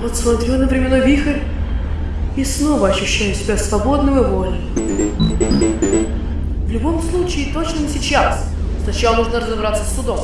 Вот смотрю на временной вихрь и снова ощущаю себя свободным и вольным. В любом случае, точно не сейчас. Сначала нужно разобраться с судом.